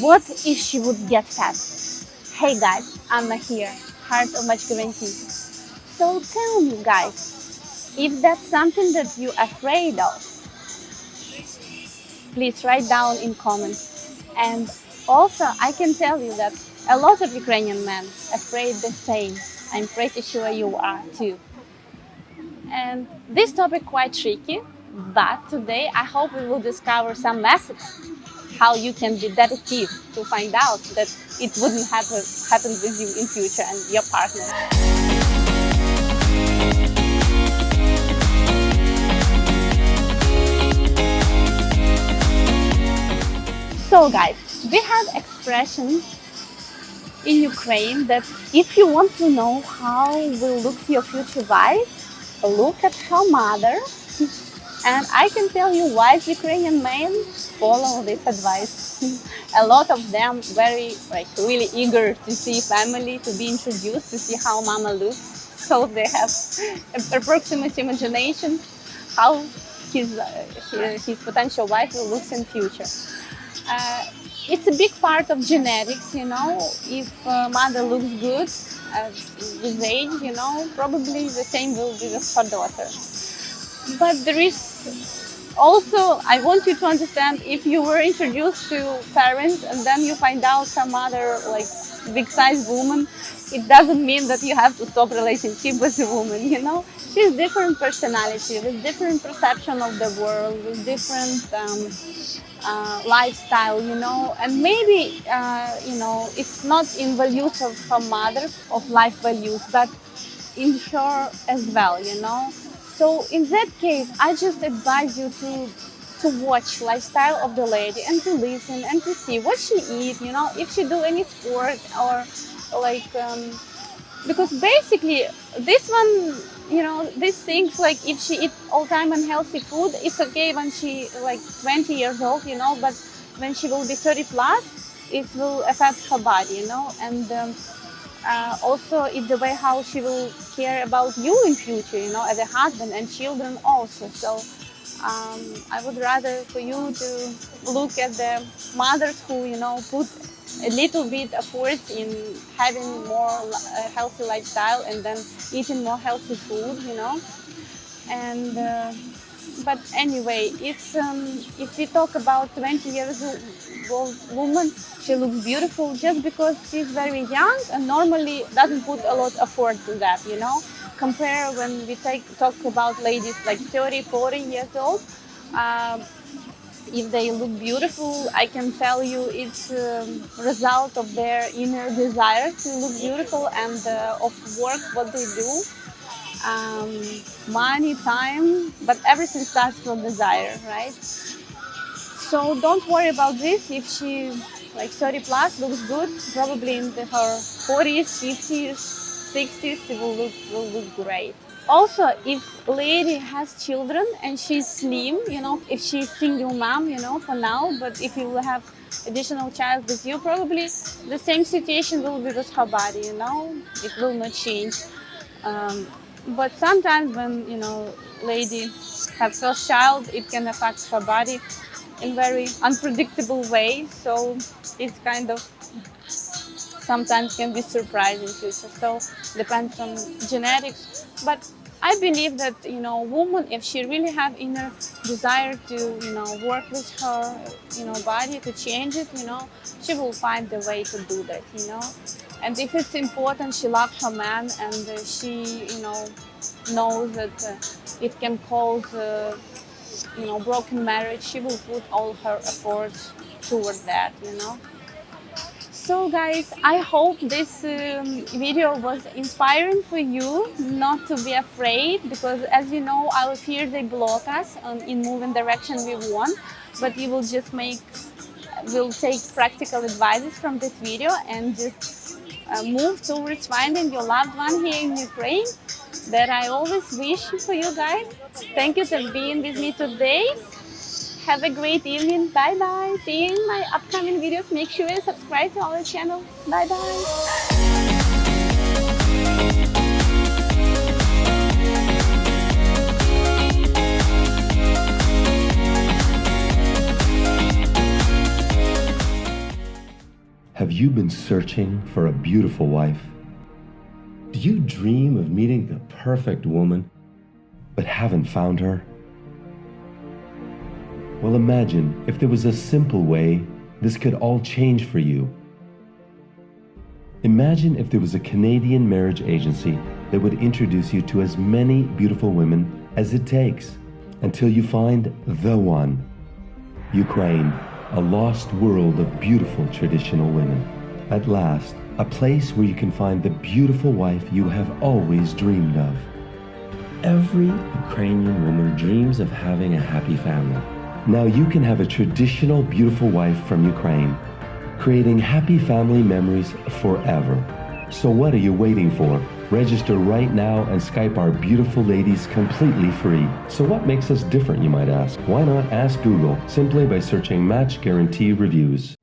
What if she would get fat? Hey guys, Anna here, Heart of Match Guarantee. So tell me guys, if that's something that you're afraid of, please write down in comments. And also I can tell you that a lot of Ukrainian men afraid the same. I'm pretty sure you are too. And this topic quite tricky, but today I hope we will discover some methods how you can be detective to find out that it wouldn't happen, happen with you in future and your partner. So guys, we have expressions in Ukraine that if you want to know how will look your future wife, look at her mother and I can tell you wise Ukrainian men follow this advice. a lot of them very like really eager to see family, to be introduced, to see how mama looks. So they have approximate imagination how his, uh, his, his, potential wife will look in future. Uh, it's a big part of genetics, you know. If uh, mother looks good at this age, you know, probably the same will be with her daughter. But there is also, I want you to understand if you were introduced to parents and then you find out some other like big size woman, it doesn't mean that you have to stop relationship with a woman, you know? She's different personality, with different perception of the world, with different um, uh, lifestyle, you know, and maybe, uh, you know, it's not in values of her mother, of life values, but in her as well, you know. So in that case, I just advise you to to watch lifestyle of the lady and to listen and to see what she eat, you know, if she do any sport or like, um, because basically this one, you know, these things like if she eat all time unhealthy food, it's okay when she like 20 years old, you know, but when she will be 30 plus, it will affect her body, you know, and um, uh, also it's the way how she will care about you in future, you know, as a husband and children also. So um, I would rather for you to look at the mothers who, you know, put a little bit effort in having more uh, healthy lifestyle and then eating more healthy food, you know. And uh, but anyway, it's um, if we talk about 20 years old woman, she looks beautiful just because she's very young and normally doesn't put a lot of effort to that, you know. Compare when we take, talk about ladies like 30, 40 years old, um, if they look beautiful, I can tell you it's a result of their inner desire to look beautiful and uh, of work what they do um, money, time, but everything starts from desire, right? So don't worry about this. If she like 30 plus looks good, probably in the, her 40s, 50s, 60s, it will look, will look great. Also, if lady has children and she's slim, you know, if she's single mom, you know, for now, but if you will have additional child with you, probably the same situation will be with her body, you know, it will not change. Um, but sometimes when, you know, lady have first child, it can affect her body in very unpredictable way. So it's kind of sometimes can be surprising future. So depends on genetics. But I believe that, you know, woman, if she really have inner desire to, you know, work with her, you know, body to change it, you know, she will find the way to do that, you know. And if it's important, she loves her man and uh, she, you know, knows that uh, it can cause, uh, you know, broken marriage, she will put all her efforts toward that, you know. So guys, I hope this um, video was inspiring for you not to be afraid because as you know, our fears, they block us um, in moving direction we want, but you will just make, will take practical advices from this video and just uh, move towards finding your loved one here in Ukraine that I always wish for you guys. Thank you for being with me today. Have a great evening. Bye bye. See you in my upcoming videos. Make sure you subscribe to our channel. Bye bye Have you been searching for a beautiful wife? Do you dream of meeting the perfect woman, but haven't found her? Well, imagine if there was a simple way this could all change for you. Imagine if there was a Canadian marriage agency that would introduce you to as many beautiful women as it takes until you find the one. Ukraine, a lost world of beautiful traditional women. At last, a place where you can find the beautiful wife you have always dreamed of. Every Ukrainian woman dreams of having a happy family. Now you can have a traditional beautiful wife from Ukraine, creating happy family memories forever. So what are you waiting for? Register right now and Skype our beautiful ladies completely free. So what makes us different, you might ask? Why not ask Google simply by searching Match Guarantee Reviews?